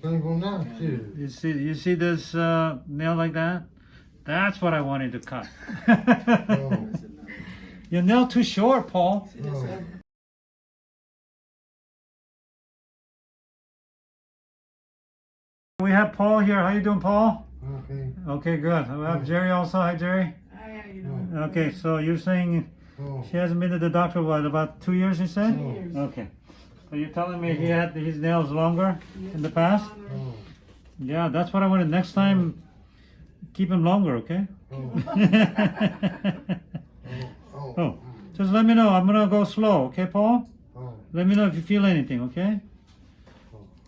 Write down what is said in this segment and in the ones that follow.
Painful now. You see, you see this uh, nail like that? That's what I wanted to cut. Oh, Your nail too short, Paul. oh. We have Paul here. How you doing, Paul? Okay. Okay, good. We have Jerry also. Hi, Jerry. Hi, how you doing? Okay, so you're saying Oh, she hasn't been to the doctor what about two years? You said? Oh. Years. Okay. So you're telling me he had his nails longer in the past? oh, Yeah, that's what I wanted. Next time, keep him longer, okay? oh, oh, oh, just let me know. I'm gonna go slow, okay, Paul? oh. Let me know if you feel anything, okay?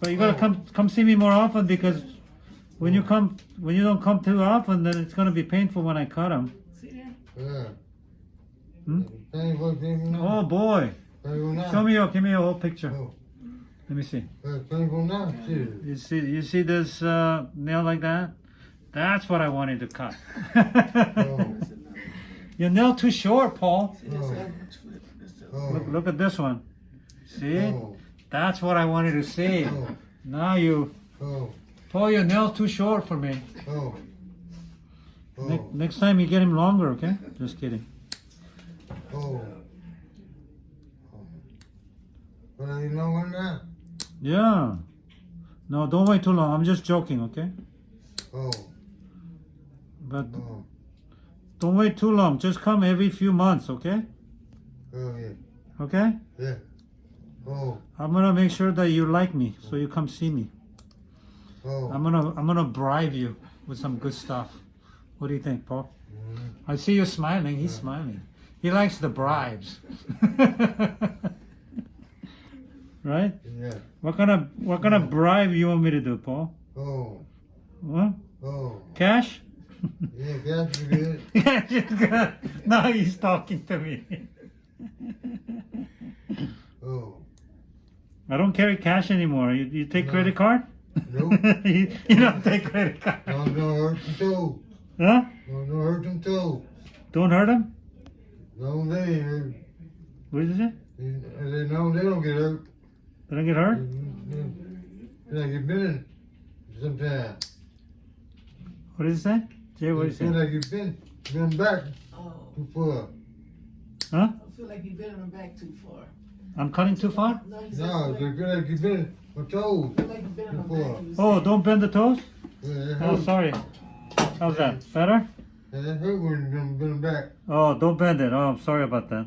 But you gotta come come see me more often because when you come when you don't come too often, then it's gonna be painful when I cut him. Yeah. Hmm? Painful, painful Oh boy! Show me your give me your whole picture. Oh, Let me see. painful now, too. You see you see this uh, nail like that? That's what I wanted to cut. Oh, your nail too short, Paul. Oh. other flip this other- oh, Look, look at this one. See? oh, That's what I wanted to see. oh, Now you, oh, Paul, your nail's too short for me. Ne- oh, next time you get him longer, okay? Just kidding. But you know that? Yeah. No, don't wait too long. I'm just joking, okay? Oh, But oh, don't wait too long. Just come every few months, okay? oh, yeah, Okay? yeah. Oh, I'm gonna make sure that you like me, so you come see me. oh. I'm gonna I'm gonna bribe you with some good stuff. What do you think, Paul? Mhm. I see you smiling. He's smiling. He likes the bribes. right? Yeah. What kind of what kind of bribe you want me to do, Paul? Oh, What? oh. Cash? Yeah, that's good. Cash is good. Now he's talking to me. Oh, I don't carry cash anymore. You, you take No. credit card? Nope. you, you don't take credit card. no, no hurt them toe. Huh? No, no hurt them toe. Don't hurt him? No, they ain't hurt. What is it? And they know they don't get hurt. Did I get hurt? They like you've been sometimes. What did it say? Jay, what did Feel it say? like you've been been back Oh, too far. Huh? I feel like you've been on the back too far. I'm cutting too far? No, you said No, feel they like, feel like you've been on toes. like you've been on the too far. Oh, don't bend the toes? Yeah, that Oh, sorry. How's that? Better? Yeah, that hurt when you've been, been back. Oh, don't bend it. Oh, I'm sorry about that.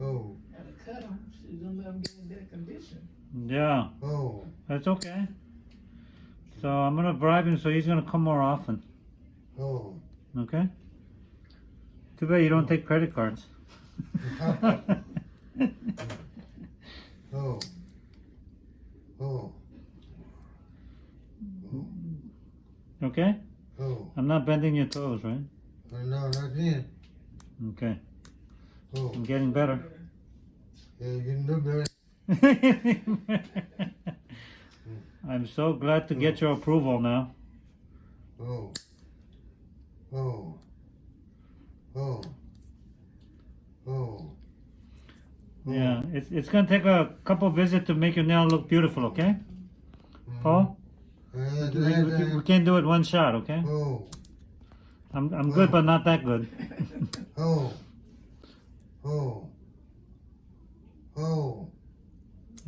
Oh, Gotta cut them. She don't let them get in that condition. Yeah, oh, that's okay. So I'm gonna bribe him so he's gonna come more often. oh. Okay? Too bad you don't take credit cards. Oh. Oh. oh. okay? Oh. I'm not bending your toes, right? Oh, no, not then. Okay. Oh. I'm getting better. Yeah, you can do better. I'm so glad to get your approval now. Oh. oh. Oh. Oh. Oh. Yeah, it's, it's gonna take a couple visits to make your nail look beautiful, okay? Mm. Paul? We, we- we can't do it one shot, okay? Oh. I'm, I'm good, but not that good. Oh. Oh. Oh.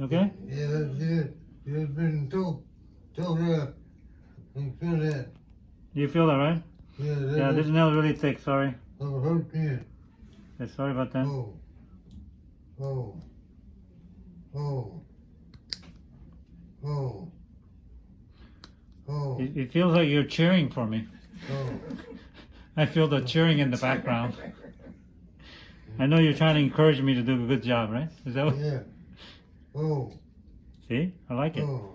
Okay? Yeah, that's it. You've been told, told her. You feel that? You feel that, right? Yeah, that Yeah, this that nail's really thick, sorry. will hurt me. Yeah, sorry about that. Oh. Oh. Oh. Oh. Oh. It, it feels like you're cheering for me. Oh. I feel the cheering in the background. I know you're trying to encourage me to do a good job, right? Is that what? Yeah. Oh. See? I like it. Oh.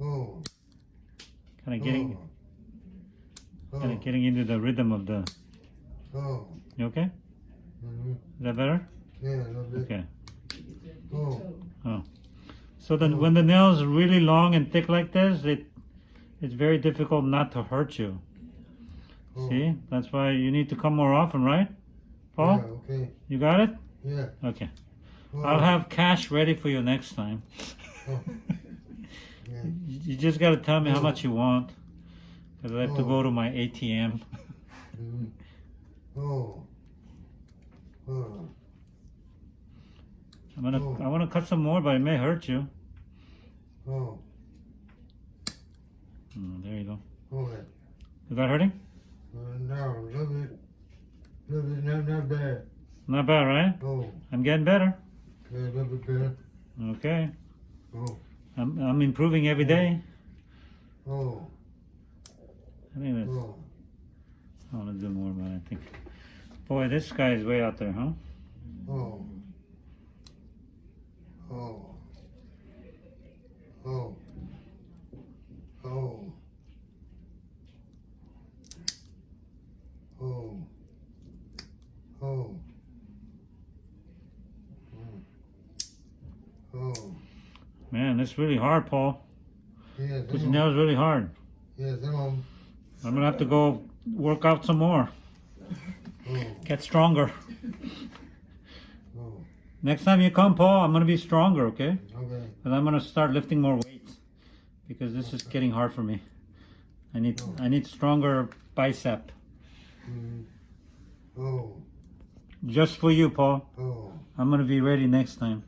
Oh. Kind of getting, Oh. kind of getting into the rhythm of the. Oh. You okay? Mhm. Is that better? Yeah, a little bit. Okay. Oh. So then, when the nail's really long and thick like this, it it's very difficult not to hurt you. Oh. See? That's why you need to come more often, right? Paul, Yeah, okay. you got it? Yeah. Okay. I'll have cash ready for you next time. Oh. Yeah. You just gotta tell me how much you want. Cause I have to Oh. go to my ATM. Mm. Oh. Oh. I'm gonna, Oh. I wanna cut some more, but it may hurt you. Oh. Mm, there you go. Okay. Is that hurting? Uh, now, a little bit, little bit, not, not bad. Not bad, right? Oh, I'm getting better. Yeah, a little bit. Okay. Oh, I'm, I'm improving every day. oh, oh. I think that's, oh. I wanna do more, but I think. Boy, this guy is way out there, huh? Oh. Oh. Oh. Oh. Oh. Oh. Mm. Oh. Man, this really hard, Paul. Yeah, of, is really hard. yeah, some of 'em. I'm gonna have to go work out some more. Oh. Get stronger. Oh. Next time you come, Paul, I'm gonna be stronger, okay? Okay. And I'm gonna start lifting more weights because this is getting hard for me. I need I need stronger bicep. Mm. Oh. Just for you, Paul. Oh. I'm gonna be ready next time.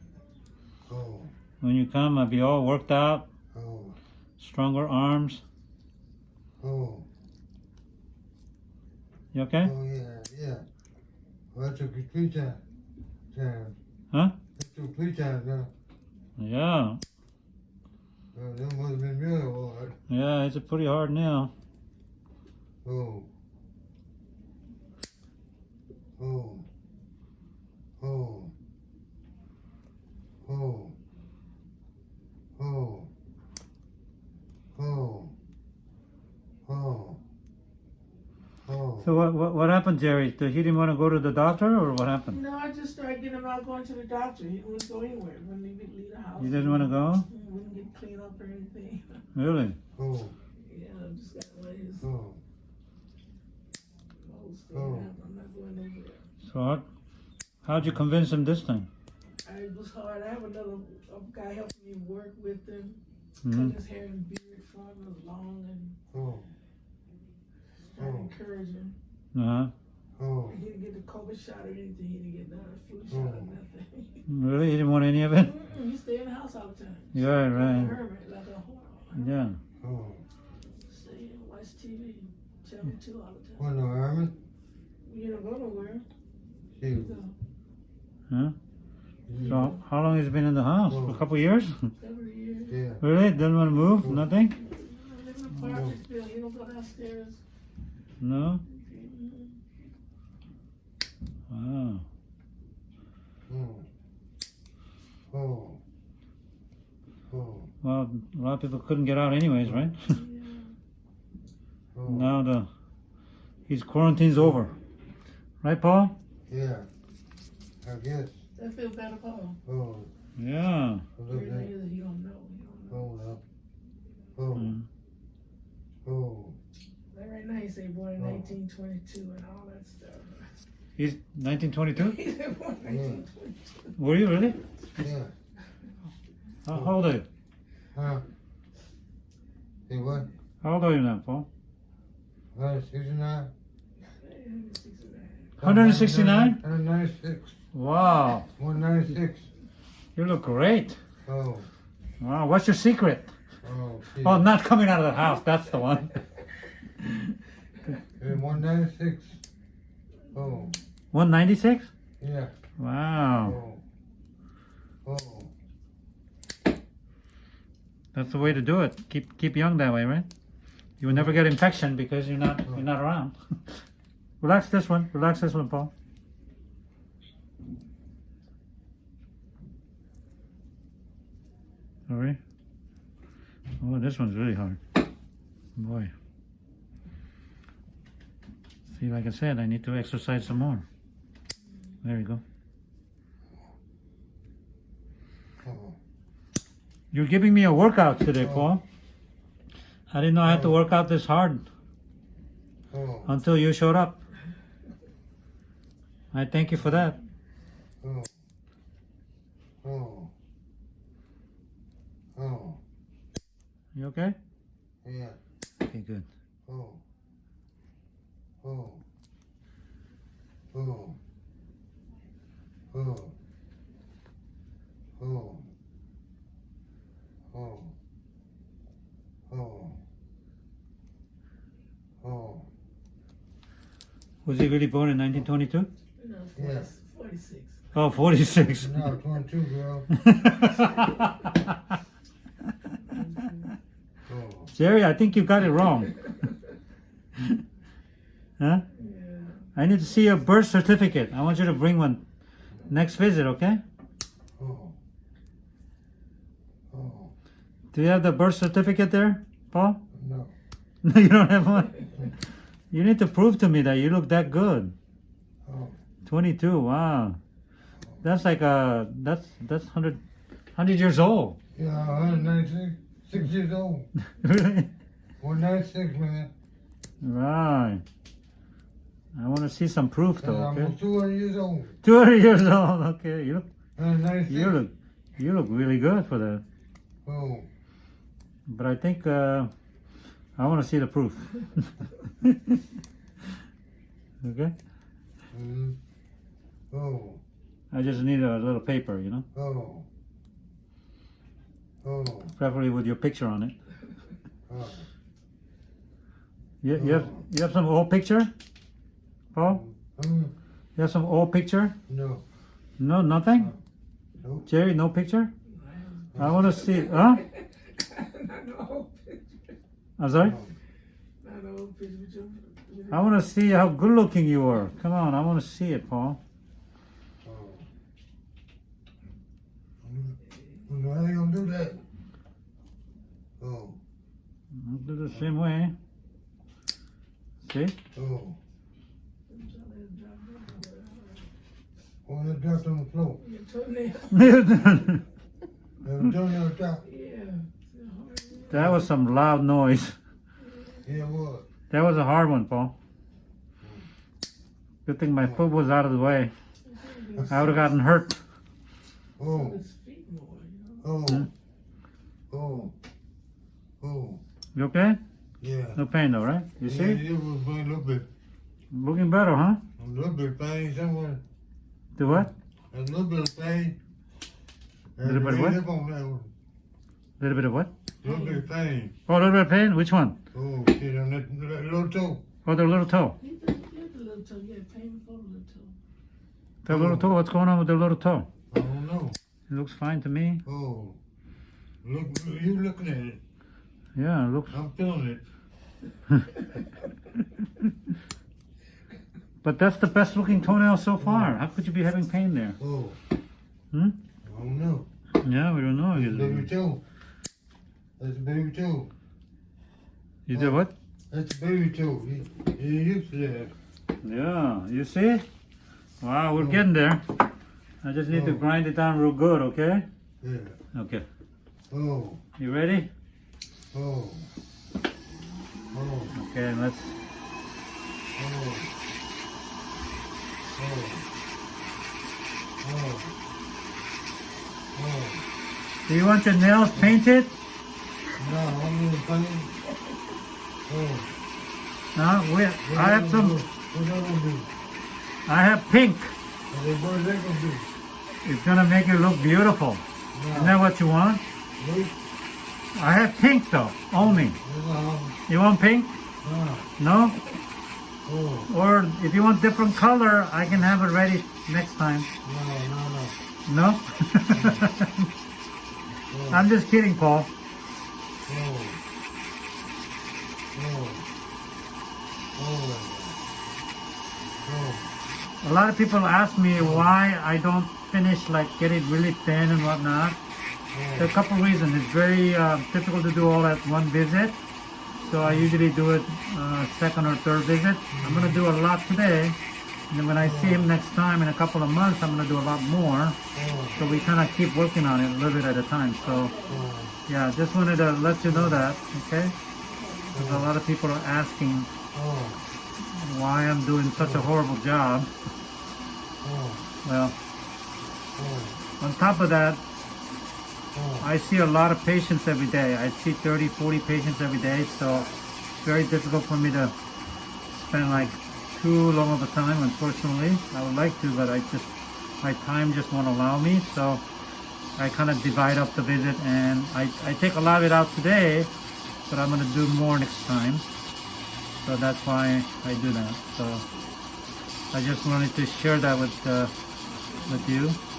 When you come, I'll be all worked out, Oh. stronger arms. Oh. You okay? Oh yeah, yeah. Well, that took you three times. Time. Huh? That took three times now. Yeah. Uh, that must have been really hard. Yeah, it's a pretty hard nail. Oh. Oh. Oh. Oh. Oh. Oh. Oh. Oh. So what what, what happened, Jerry? Did he didn't want to go to the doctor, or what happened? No, I just started getting him out going to the doctor. He wouldn't go anywhere. Wouldn't even leave the house. He didn't want to go. He Wouldn't get cleaned up or anything. Really? Oh. Yeah, I just got to let his Oh. nose stay Oh. I'm not going anywhere. So how, how'd you convince him this time? It was hard. I have another a guy helping me work with him. hmm Cut his hair and beard for him. It was long and Oh. trying Oh. encourage him. Uh huh. Oh. He didn't get the COVID shot or anything. He didn't get none of the flu shot or Oh. nothing. Really? He didn't want any of it? Mm-mm, he stay in the house all the time. Yeah, Like a right. hermit, like a horror. Yeah. Oh. Stay and watch TV. Channel hmm. 2 all the time. What no Herman? You don't go nowhere. Shoot. So, Huh? So how long has he been in the house? A couple years? every year. Yeah. really? Doesn't want to move? Nothing? I in an apartment still. He don't go downstairs. No. Wow. Oh. Oh. Oh. Well, a lot of people couldn't get out anyways, right? Yeah. Oh. now the his quarantine's over, right, Paul? Yeah. I guess. That feel bad better, Paul. Oh. Yeah. A little Reason bit. is he don't know. He don't know. Oh no. Oh. Mm. Oh. Like right now, he say born in Oh. 1922 and all that stuff. He's 1922. he said born in 1922. Were you really? Yeah. How, how old are you? Huh? Hey, what? How old are you now, Paul? Uh, 69? 169? 196. Wow. 196. You look great. Oh. Wow. What's your secret? Oh. Oh, not coming out of the house. That's the one. Hey, 196. Oh. 196? Yeah. Wow. Oh. Oh. That's the way to do it. Keep keep young that way, right? You will never get infection because you're not you're not around. Relax this one. Relax this one, Paul. Oh, this one's really hard. Boy. See, like I said, I need to exercise some more. There you go. You're giving me a workout today, Paul. I didn't know I had to work out this hard until you showed up. I thank you for that. Oh. Oh. Oh. You okay? Yeah. Okay, good. Oh. Oh. Oh. Oh. Oh. Oh. Oh. Oh. Was he really born in 1922? No, Yeah. 40 46. Oh, 46. No, 22, girl. Jerry, I think you got it wrong. huh? Yeah. I need to see your birth certificate. I want you to bring one next visit, okay? Oh. Oh. Do you have the birth certificate there, Paul? No. No, you don't have one? You need to prove to me that you look that good. Oh. 22, wow. That's like a, that's that's 100 100 years old. Yeah, 196. Six years old. really? 196, man. Right. I want to see some proof And though, I'm 200 years old. 200 years old, okay. You look 196. you look you look really good for that. Oh. But I think uh I want to see the proof. okay? Mm. Oh. I just need a little paper, you know? Oh. Oh. Preferably with your picture on it. Oh. You, you have you have some old picture? Paul? Mm. You have some old picture? No. No, nothing? Nope. Jerry, no picture? I want to see. Huh? Not the old picture. I'm sorry? No. Not the old picture. With I want to see how good looking you are. Come on, I want to see it, Paul. Oh. No, I ain't gonna do that. Oh. I'll do the same way. See? Oh. Oh, that dropped on the floor. toenail. That toenail dropped. Yeah. that was some loud noise. Yeah, it was. That was a hard one, Paul. Good thing my foot was out of the way. I would have gotten hurt. Oh. His feet more, you know. Oh. Hmm? Oh. Oh. You okay? Yeah. No pain though, right? You Yeah, see? it was a little bit, Looking better, huh? a little bit pain somewhere. Do what? A little bit of pain. Little bit of what? Up on that one. little bit of what? A little bit of pain. Oh, a little bit of pain? Which one? Oh, shit, on that, that little toe. Oh, the little toe. He did, he the little toe. Yeah, pain before the little toe. The little toe. What's going on with the little toe? I don't know. It looks fine to me. Oh. Look, you looking at it. Yeah, it looks. I'm feeling it. But that's the best looking toenail so far. How could you be having pain there? Oh. Hmm? I don't know. Yeah, we don't know. Baby You, toe. That's a baby toe. you did what? That's a baby toe. You, you used to that. Yeah, you see? Wow, we're getting there. I just need to Oh. grind it down real good, okay? Yeah. Okay. Oh. You ready? Oh. Okay, let's. Oh. Oh. Oh. Do you want your nails painted? No, gonna paint. Oh. No, we. I have some. What that gonna do? I have pink. What that- gonna do? It's gonna make you look beautiful. Isn't that what you want? I have pink though, only. No. Um, you want pink? No. Oh. Or if you want different color, I can have it ready next time. No, no, no. No? I'm just kidding, Paul. Oh. Oh. Oh. Oh. A lot of people ask me why I don't finish, like get it really thin and whatnot. There are a couple reasons. It's very uh, difficult to do all at one visit. So I usually do it uh, second or third visit. I'm going to do a lot today. And then when I see him next time in a couple of months, I'm going to do a lot more. So we kind of keep working on it a little bit at a time. So yeah, just wanted to let you know that, okay? Because a lot of people are asking why I'm doing such a horrible job. Well, on top of that. I see a lot of patients every day. I see 30, 40 patients every day, so it's very difficult for me to spend like too long of a time, unfortunately. I would like to, but I just, my time just won't allow me, so I kind of divide up the visit and I, I take a lot of it out today, but I'm going to do more next time. So that's why I do that. So I just wanted to share that with, uh, with you.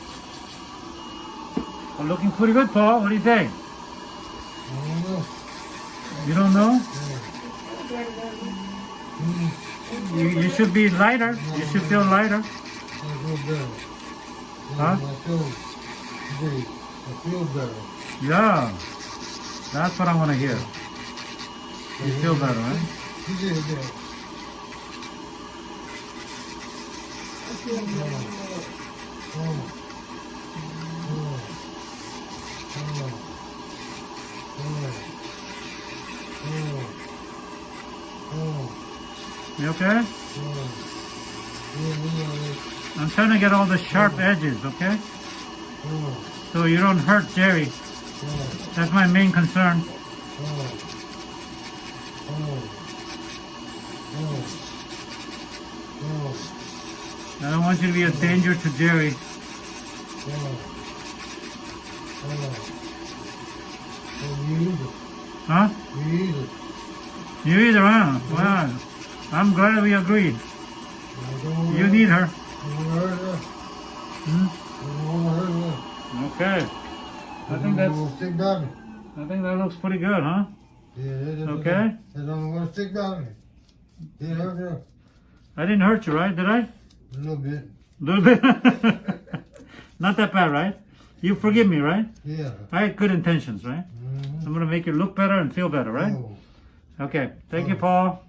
Well, looking pretty good, Paul. What do you think? I don't know. You don't know? Yeah. You, you should be lighter. You should feel lighter. Yeah, Huh? I feel better. Yeah. That's what I want to hear. You feel better, right? Oh. Oh. Oh. Oh. Oh. You okay? I'm trying to get all the sharp edges, okay? So you don't hurt Jerry. That's my main concern. I don't want you to be a danger to Jerry. Huh? You either. You either, huh? Wow. I'm glad we agreed. I don't wanna You need her. I don't wanna hurt her. Hmm? I don't wanna hurt her. Okay. I think that's. Don't stick by me. I think that looks pretty good, huh? Yeah, that, that, Okay. That don't wanna stick by me. Didn't hurt her. I didn't hurt you, right? Did I? A little bit. A little bit. Not that bad, right? You forgive me, right? Yeah. I had good intentions, right? Mm-hmm. I'm gonna make you look better and feel better, right? Oh. Okay. Thank you, Paul.